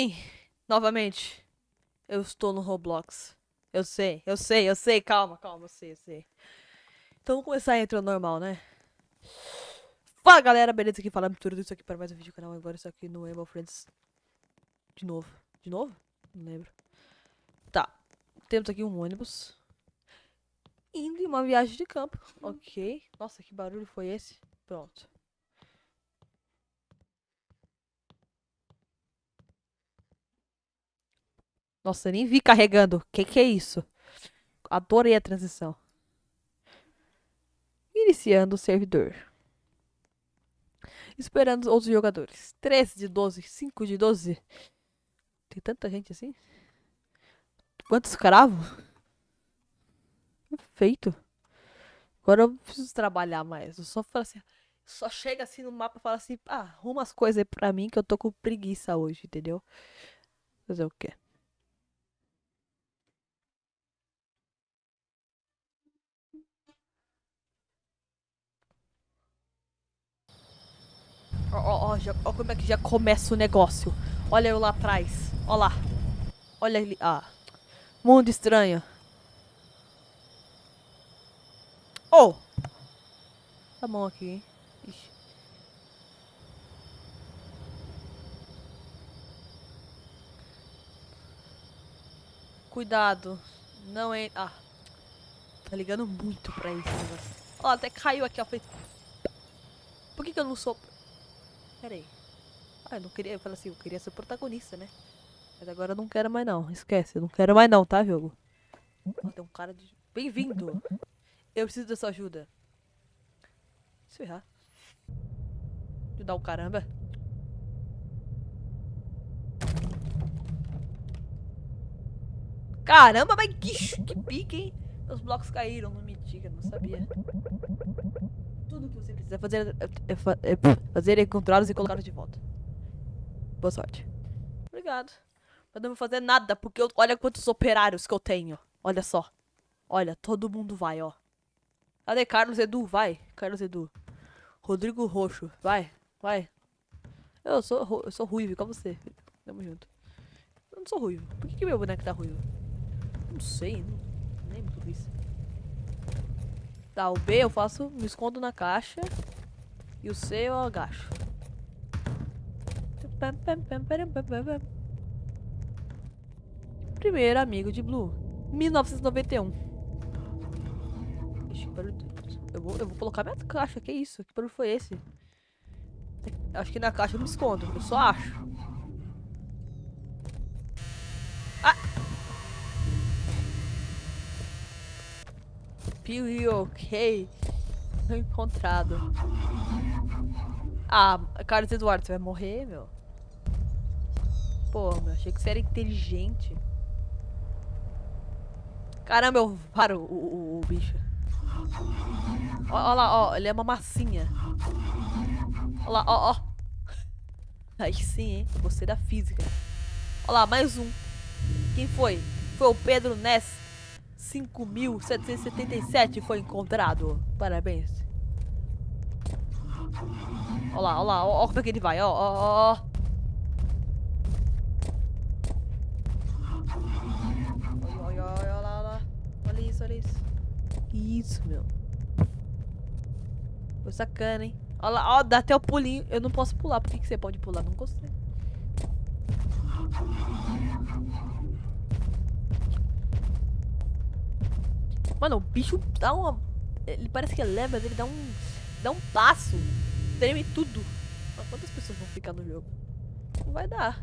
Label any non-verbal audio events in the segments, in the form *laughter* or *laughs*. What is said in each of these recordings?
Sim, novamente. Eu estou no Roblox. Eu sei, eu sei, eu sei. Calma, calma, eu sei, eu sei. Então vamos começar a intro normal, né? Fala galera, beleza? Aqui falando tudo isso aqui para mais um vídeo do canal. Agora isso aqui no Emo Friends. De novo. De novo? Não lembro. Tá. Temos aqui um ônibus. Indo em uma viagem de campo. Ok. Nossa, que barulho foi esse? Pronto. Nossa, nem vi carregando. Que que é isso? Adorei a transição. Iniciando o servidor. Esperando outros jogadores. 13 de 12, 5 de 12. Tem tanta gente assim? Quantos escravos? Perfeito. Agora eu preciso trabalhar mais. Eu só falo assim. Só chega assim no mapa e fala assim: ah, arruma as coisas aí pra mim que eu tô com preguiça hoje, entendeu? Fazer o quê? Ó, ó, ó, como é que já começa o negócio. Olha eu lá atrás. Ó lá. Olha ali. Ah. Mundo estranho. Oh! Tá bom aqui, hein? Ixi. Cuidado. Não é. Ah. Tá ligando muito pra isso. negócio. Ó, até caiu aqui, ó. Fez... Por que, que eu não sou. Pera aí. Ah, eu não queria. Eu falei assim, eu queria ser protagonista, né? Mas agora eu não quero mais não. Esquece, eu não quero mais não, tá, jogo? Ó, tem um cara de. Bem-vindo! Eu preciso da sua ajuda. Se eu errar. Ajudar o caramba. Caramba, mas que, que pique, hein? Os blocos caíram, não me diga, não sabia. Tudo que você precisa fazer é, é fa- fazer é encontrá-los e colocá-los de volta. Boa sorte. Obrigado. Mas não vou fazer nada, porque eu- olha quantos operários que eu tenho. Olha só. Olha, todo mundo vai, ó. Cadê Carlos Edu? Vai, Carlos Edu. Rodrigo Roxo, vai, vai. Eu sou, eu sou ruivo, igual você. Tamo junto. Eu não sou ruivo. Por que, que meu boneco tá ruivo? Não sei, não lembro tudo isso. Tá, o B eu faço, me escondo na caixa. E o C eu agacho. Primeiro amigo de Blue. 1991. Ixi, que barulho. Eu vou, eu vou colocar minha caixa, que isso? Que barulho foi esse? Acho que na caixa eu me escondo, eu só acho. Pew, ok. Encontrado. Ah, Carlos Eduardo, você vai morrer, meu? Pô, meu, achei que você era inteligente. Caramba, eu paro o, o, o bicho. Ó lá, ó, ele é uma massinha. Ó lá, ó, ó. *laughs* Aí sim, hein? Gostei da física. Ó lá, mais um. Quem foi? Foi o Pedro Ness. 5.777 foi encontrado. Parabéns. Ó lá, ó lá, ó como é que ele vai, ó, ó, ó. Olha, olha, olha, olha lá, olha lá. Olha isso, olha isso. Que isso, meu. Foi sacana, hein? Olha lá, ó, dá até o pulinho. Eu não posso pular. Por que, que você pode pular? Não gostei. Mano, o bicho dá uma. Ele parece que é leve, mas ele dá um. Dá um passo. Treme tudo. Mas quantas pessoas vão ficar no jogo? Não vai dar.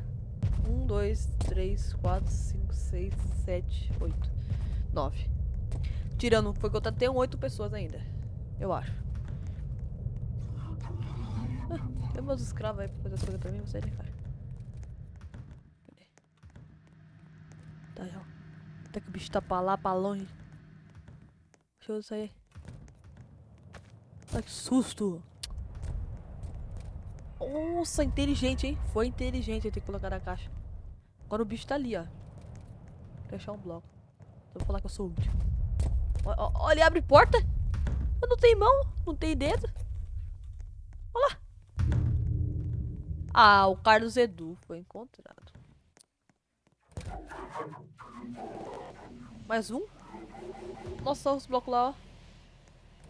Um, dois, três, quatro, cinco, seis, sete, oito, nove. Tirando o que foi contar, tem oito pessoas ainda. Eu acho. Ah, tem meus escravos aí pra fazer as coisas pra mim, você nem faz. Tá, já. Até que o bicho tá pra lá, pra longe. Deixa eu sair. Ai, que susto! Nossa, inteligente, hein? Foi inteligente ele ter colocado a caixa. Agora o bicho tá ali, ó. Deixar um bloco. Então vou falar que eu sou útil. Ó, ele abre porta. Mas não tem mão, não tem dedo. Olha lá. Ah, o Carlos Edu foi encontrado. Mais um? Nossa, os blocos lá, ó.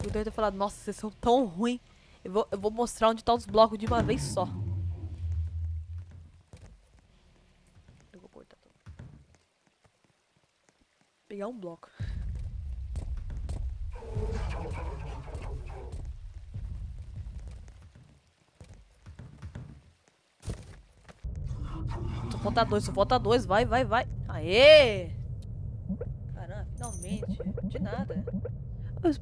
Eu devo ter falado, nossa, vocês são tão ruins. Eu vou, eu vou mostrar onde tá os blocos de uma vez só. Eu vou cortar tudo. Pegar um bloco. Só falta dois, só falta dois. Vai, vai, vai. Aê! Nada.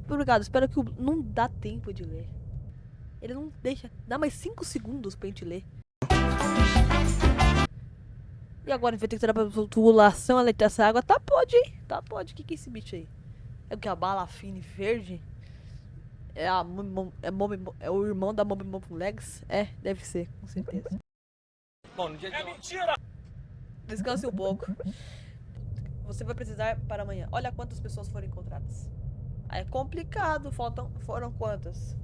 Obrigado, espero que o... não dá tempo de ler. Ele não deixa. Dá mais 5 segundos pra gente ler. E agora a gente vai ter que tirar pra tubulação, ela essa água. Tá, pode, hein? Tá, pode. O que, que é esse bicho aí? É o que? A bala fine verde? É, a, é, é o irmão da Mob Mob Legs? É, deve ser, com certeza. Bom, no dia de É mentira! Descanse um pouco. Você vai precisar para amanhã. Olha quantas pessoas foram encontradas. É complicado. Faltam, foram quantas?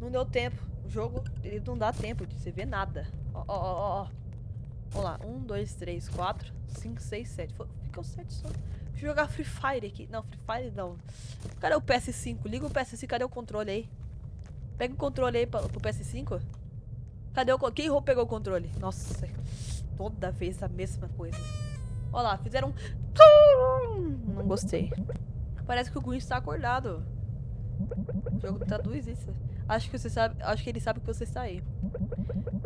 Não deu tempo. O jogo, ele não dá tempo de você ver nada. Ó, ó, ó, ó. Vamos lá. Um, dois, três, quatro, cinco, seis, sete. Ficam sete só. Eu jogar Free Fire aqui. Não, Free Fire não. Cadê o PS5? Liga o PS5. Cadê o controle aí? Pega o controle aí pro PS5. Cadê o... Quem pegou o controle? Nossa. Toda vez a mesma coisa. Olha lá, fizeram um... Não gostei. Parece que o Gwen está acordado. O jogo traduz isso. Acho que você sabe, acho que ele sabe que você está aí.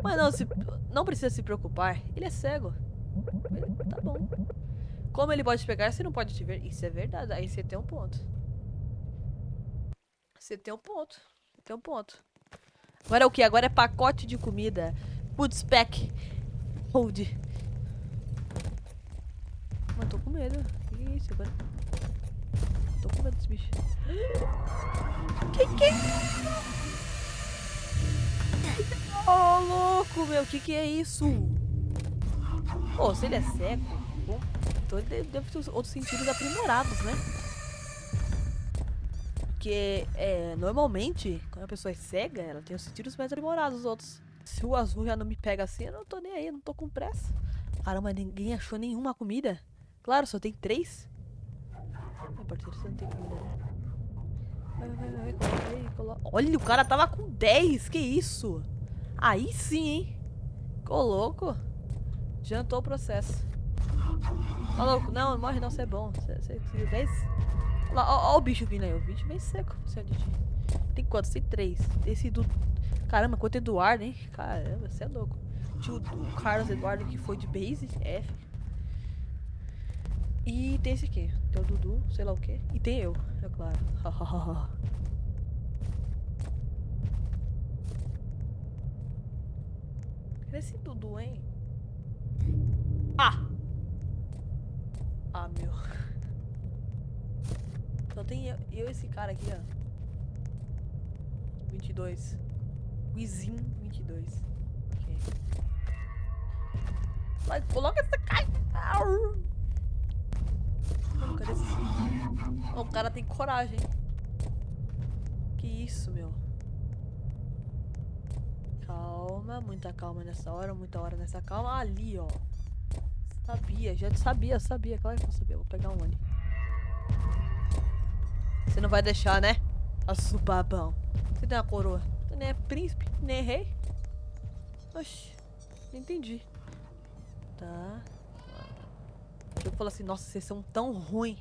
Mas não, se, não precisa se preocupar. Ele é cego. Tá bom. Como ele pode te pegar, você não pode te ver. Isso é verdade. Aí você tem um ponto. Você tem um ponto. Você tem um ponto. Agora é o que? Agora é pacote de comida. Food spec. Hold. Tô com medo. O que é isso agora? Tô com medo desse bicho. Que que é Oh, louco, meu. Que que é isso? Pô, oh, se ele é cego, bom, então ele deve ter outros sentidos aprimorados, né? Porque, é, normalmente, quando a pessoa é cega, ela tem os sentidos mais aprimorados dos outros. Se o azul já não me pega assim, eu não tô nem aí, não tô com pressa. Caramba, ninguém achou nenhuma comida. Claro, só tem três. Ai, parceiro, você não tem né? Vai, vai, vai, coloca aí, coloca. Olha, o cara tava com 10, que isso? Aí sim, hein? Ficou louco. Jantou o processo. Ó, louco, não, não morre não, você é bom. Você conseguiu 10? Olha ó, o bicho vindo aí, o bicho vem seco. Tem quantos? Tem três. Esse do... Caramba, quanto Eduardo, hein? Caramba, você é louco. Tinha o Carlos Eduardo que foi de base, F. E tem esse aqui. Tem o Dudu, sei lá o que. E tem eu, é claro. *laughs* Cadê esse Dudu, hein? Ah! Ah, meu. *laughs* Só tem eu e esse cara aqui, ó. 22. Wizin 22. Ok. Mas coloca essa caixa. Oh, o cara tem coragem. Que isso, meu. Calma, muita calma nessa hora, muita hora nessa calma. Ali, ó. Sabia, já sabia, sabia. Claro que eu sabia. Vou pegar um ali. Você não vai deixar, né? Assubabão. Você tem uma coroa. Você nem é príncipe, nem é rei. Oxi, não entendi. Tá. Eu falo assim, nossa, vocês são tão ruim,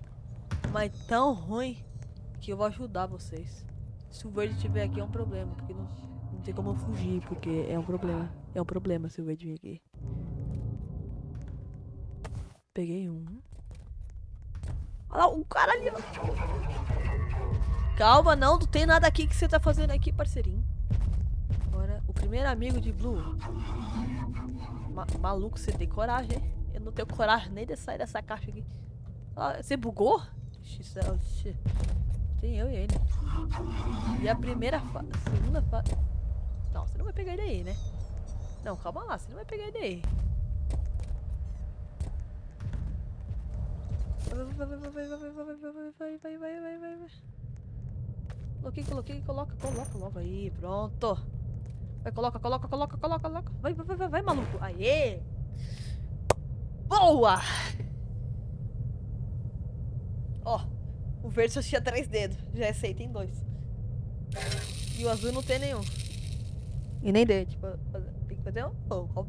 mas tão ruim, que eu vou ajudar vocês. Se o verde estiver aqui é um problema, porque não, não tem como fugir, porque é um problema. É um problema se o verde vir aqui. Peguei um. Olha lá, um cara ali. Calma, não, não tem nada aqui que você tá fazendo aqui, parceirinho. Agora, o primeiro amigo de Blue. Ma maluco, você tem coragem, hein? Eu não tenho coragem nem de sair dessa caixa aqui. Ah, você bugou? Tem eu e ele. E a primeira fase. Segunda fase. Não, você não vai pegar ele aí, né? Não, calma lá, você não vai pegar ele aí. Vai, vai, vai, vai, vai, vai, vai, vai, vai, vai, vai, vai. Coloquei, coloquei, coloca, coloca logo aí, pronto. Vai, coloca, coloca, coloca, coloca, coloca. Vai, vai, vai, vai, maluco. Aê! boa! Ó, o verde só tinha três dedos. Já é sei, tem dois. E o azul não tem nenhum. E nem deu, tipo, tem que fazer um pouco.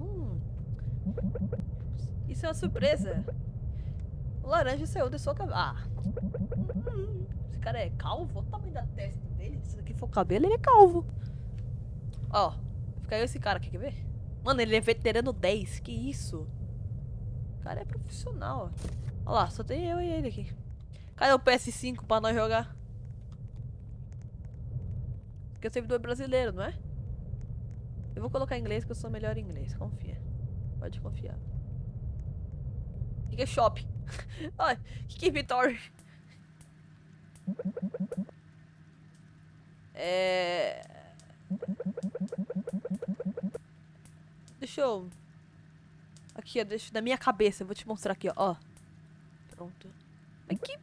Isso é uma surpresa. O laranja saiu de sua cabeça. Ah. Esse cara é calvo? Olha o tamanho da testa dele. Se aqui for o cabelo, ele é calvo. Ó, fica aí esse cara aqui, quer ver? Mano, ele é veterano 10, que isso? O cara é profissional, ó. Olha lá, só tem eu e ele aqui. Cadê o PS5 pra nós jogar? Porque o servidor é brasileiro, não é? Eu vou colocar inglês que eu sou melhor em inglês. Confia. Pode confiar. O que é shop? *laughs* O que é inventory? É... Deixa eu... Aqui, ó, deixa... Na minha cabeça, eu vou te mostrar aqui, ó. ó. Pronto. Mas que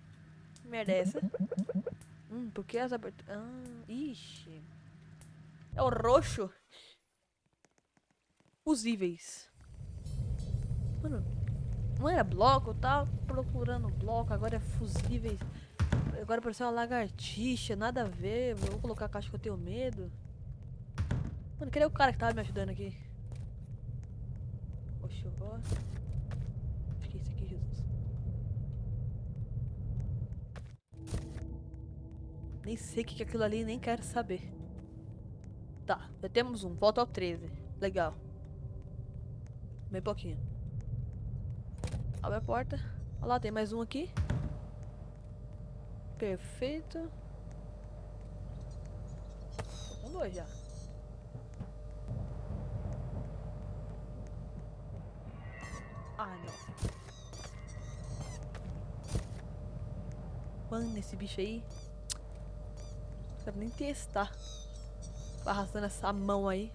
merda é essa? Hum, por que as aberturas... Ah, ixi. É o roxo. Fusíveis. Mano, não era bloco, eu tava procurando bloco, agora é fusíveis. Agora pareceu uma lagartixa, nada a ver. Vou colocar a caixa que eu tenho medo. Mano, cadê o cara que tava me ajudando aqui? Ó. Acho que é esse aqui, Jesus. Nem sei o que é aquilo ali, nem quero saber. Tá, já temos um. Volta ao 13. Legal. Bem pouquinho. Abre a porta. Olha lá, tem mais um aqui. Perfeito. Tô com dois já. Ah, não. Mano, esse bicho aí. Não quero nem testar. Tá arrastando essa mão aí.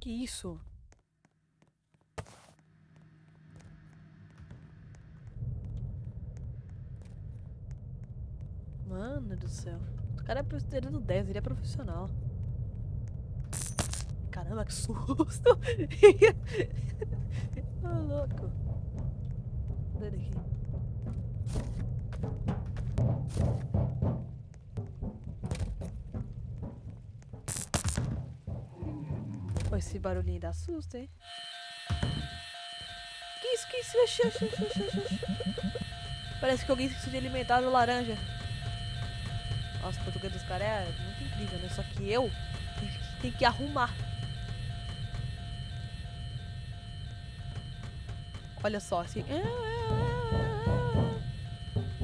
Que isso? Mano do céu. Cara é do 10, ele é profissional. Caramba, que susto! *laughs* ah, louco. Cadê ele aqui? Pô, esse barulhinho dá susto, hein? Que isso, que isso? Parece que alguém se alimentar do laranja. Nossa, o português dos caras é muito incrível, né? Só que eu tenho que, tenho que arrumar. Olha só, assim.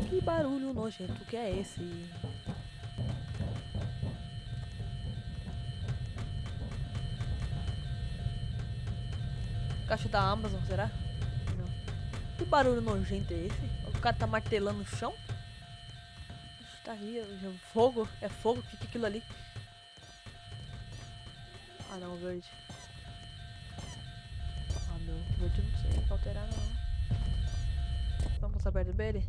Que barulho nojento que é esse? Caixa da Amazon, será? Não. Que barulho nojento é esse? O cara tá martelando no chão? Tá aí, fogo? É fogo? O que, que é aquilo ali? Ah não, verde. Ah meu, verde não sei alterar não. Vamos passar perto dele?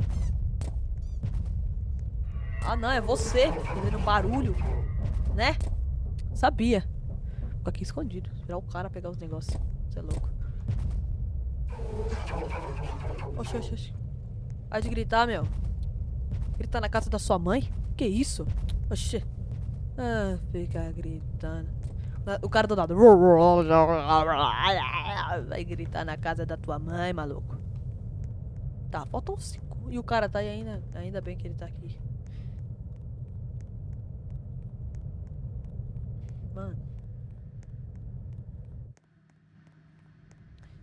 Ah não, é você fazendo barulho, né? Sabia. Fico aqui escondido, esperar o cara pegar os negócios. Você é louco. Oxi, oxi, oxi. Vai de gritar, meu. Gritar na casa da sua mãe? Que isso? Oxi. Ah, fica gritando. O cara do lado. Vai gritar na casa da tua mãe, maluco. Tá, faltam cinco. E o cara tá aí ainda. Ainda bem que ele tá aqui. Mano.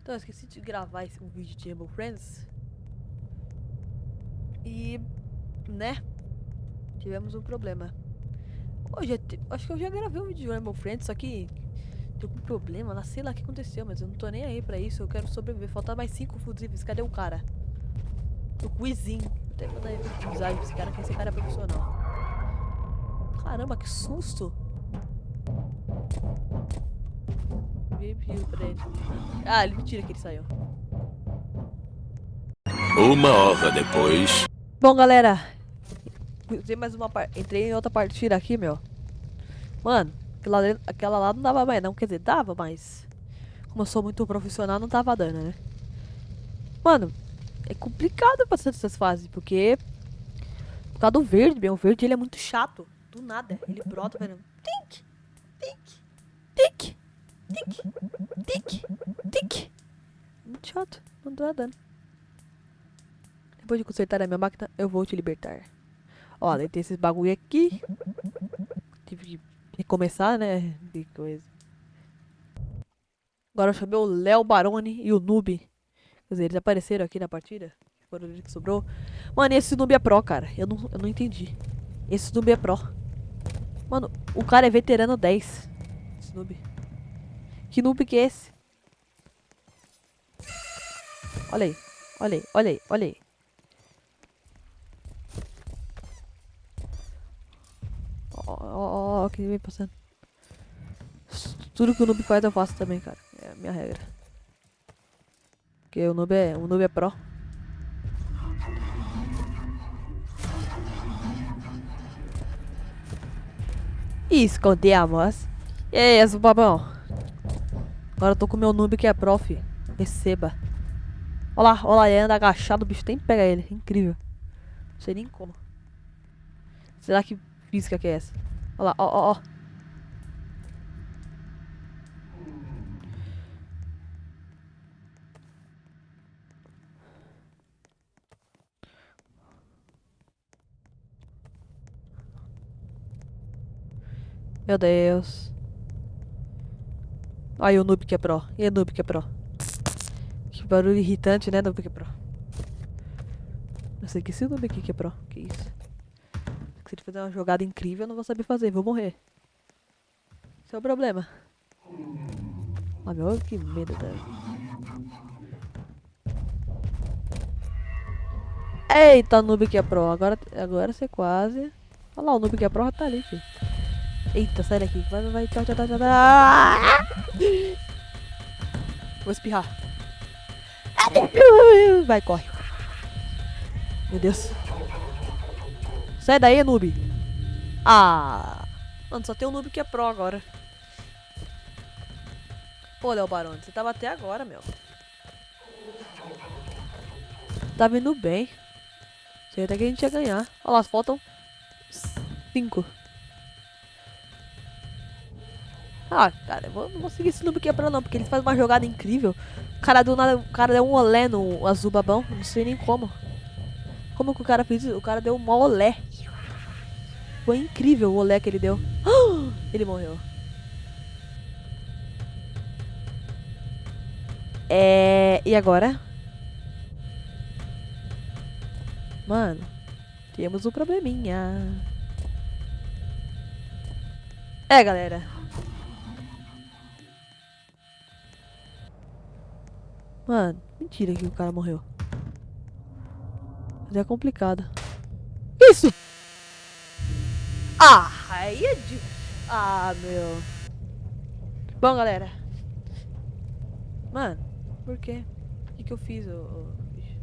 Então, eu esqueci de gravar esse, um vídeo de Rainbow Friends. E, né? Tivemos um problema. Hoje, acho que eu já gravei um vídeo de Rainbow Friends, só que deu um problema lá, sei lá o que aconteceu, mas eu não tô nem aí pra isso, eu quero sobreviver. Falta mais cinco fusíveis, cadê o cara? O Quizinho. Até mandar mensagem pra esse cara, que esse cara é profissional. Caramba, que susto! pra ele. Ah, ele mentira que ele saiu. Uma hora depois. Bom, galera. Entrei mais uma. Entrei em outra partida aqui, meu. Mano, aquela, aquela lá não dava mais, não. Quer dizer, dava, mas. Como eu sou muito profissional, não tava dando, né? Mano, é complicado passar essas fases, porque... Por causa do verde, bem, o verde ele é muito chato. Do nada, ele brota, velho. Tic, tic, tic, tic, tic, tic. Muito chato, não tá dando. Depois de consertar a minha máquina, eu vou te libertar. Olha, tem esses bagulho aqui. Tive que recomeçar, né? Que coisa. Agora eu chamei o Léo Baroni e o Noob. Quer dizer, eles apareceram aqui na partida. Foram eles que sobrou. Mano, esse Noob é pro, cara. Eu não, eu não entendi. Esse Noob é pro. Mano, o cara é veterano 10. Esse Noob. Que Noob que é esse? Olha aí. Olha aí, olha aí, olha aí. Ó, ó, ó, que vem passando. Tudo que o noob faz eu faço também, cara. É a minha regra. Porque o noob é, o noob é pro. Escondemos. E aí, esse babão? Agora eu tô com meu noob que é prof. Receba. Olha lá, olha lá, ele anda agachado, o bicho tem que pegar ele. Incrível. Não sei nem como. Será que física que é essa? Olha lá, ó, ó, ó. Meu Deus. Aí o noob que é pro. E o noob que é pro. Que barulho irritante, né, noob que é pro. Eu sei que esse noob aqui que é pro. Que isso. Se ele fizer uma jogada incrível, eu não vou saber fazer. Vou morrer. Esse é o problema. Ah, meu, que medo, cara. Eita, noob que é pro. Agora, agora você quase... Olha lá, o noob que é pro tá ali, filho. Eita, sai daqui. Vai, vai, vai. Tchau, tchau, tchau, tchau. Vou espirrar. Vai, corre. Meu Deus. Sai daí, noob. Ah. Mano, só tem um noob que é pro agora. Pô, Léo Barone, você tava até agora, meu. Tá vindo bem. Sei até que a gente ia ganhar. Olha lá, faltam cinco. Ah, cara, eu vou, não vou seguir esse noob quebrando não, porque ele faz uma jogada incrível. O cara do nada, o cara deu um olé no azul babão, não sei nem como. Como que o cara fez isso? O cara deu um olé. Foi incrível o olé que ele deu. *gasps* Ele morreu. É... E agora? Mano, temos um probleminha. É, galera. Mano, mentira que o cara morreu. É complicado. Isso! Ah, aí é de... Ah, meu. Bom, galera. Mano, por quê? O que, que eu fiz, ô, ô bicho?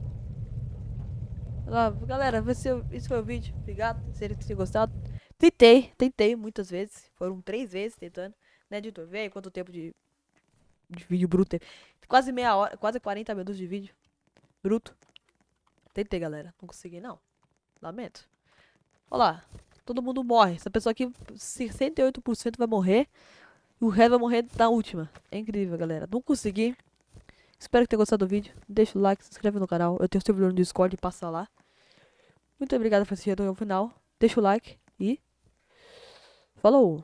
Lá, galera, esse, esse foi o vídeo. Obrigado, se ele tenha gostado. Tentei, tentei muitas vezes. Foram três vezes tentando. Né, editor? Vê aí quanto tempo de de vídeo bruto. Quase meia hora, quase 40 minutos de vídeo. Bruto. Tentei, galera. Não consegui, não. Lamento. Olha lá. Todo mundo morre. Essa pessoa aqui, 68% vai morrer. E o resto vai morrer na última. É incrível, galera. Não consegui. Espero que tenha gostado do vídeo. Deixa o like, se inscreve no canal. Eu tenho servidor no Discord, passa lá. Muito obrigado por assistir até o final. Deixa o like e... Falou!